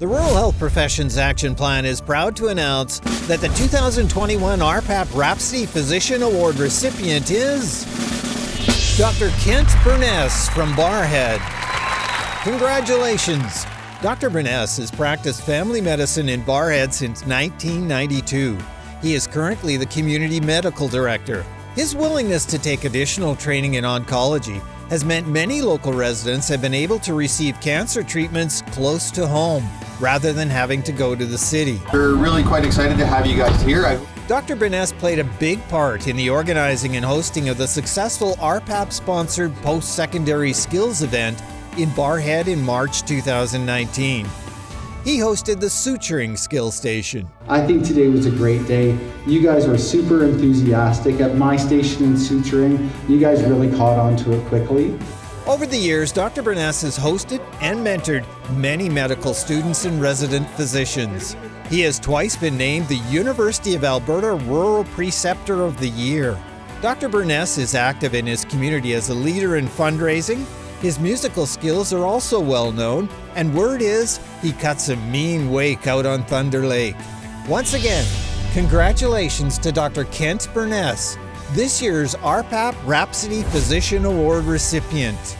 The Rural Health Professions Action Plan is proud to announce that the 2021 RPAP Rhapsody Physician Award recipient is Dr. Kent Burness from Barrhead. Congratulations! Dr. Burness has practiced family medicine in Barrhead since 1992. He is currently the Community Medical Director. His willingness to take additional training in oncology has meant many local residents have been able to receive cancer treatments close to home rather than having to go to the city. We're really quite excited to have you guys here. I Dr. Burness played a big part in the organizing and hosting of the successful RPAP sponsored post secondary skills event in Barrhead in March 2019. He hosted the Suturing Skill Station. I think today was a great day. You guys were super enthusiastic. At my station in suturing, you guys really caught on to it quickly. Over the years, Dr. Burness has hosted and mentored many medical students and resident physicians. He has twice been named the University of Alberta Rural Preceptor of the Year. Dr. Burness is active in his community as a leader in fundraising. His musical skills are also well known, and word is he cuts a mean wake out on Thunder Lake. Once again, congratulations to Dr. Kent Burness, this year's RPAP Rhapsody Physician Award recipient.